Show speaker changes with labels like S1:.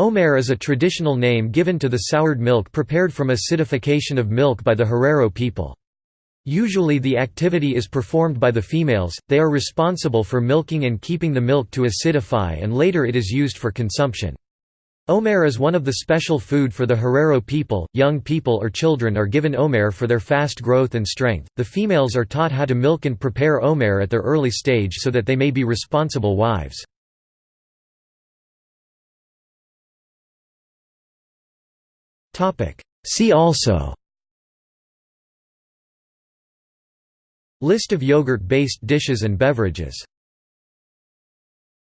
S1: Omaere is a traditional name given to the soured milk prepared from acidification of milk by the Herero people. Usually the activity is performed by the females, they are responsible for milking and keeping the milk to acidify and later it is used for consumption. Omaere is one of the special food for the Herero people. Young people or children are given omaere for their fast growth and strength. The females are taught how to milk and prepare omaere at their early stage so that they may be responsible wives. See also. List of yogurt-based dishes and beverages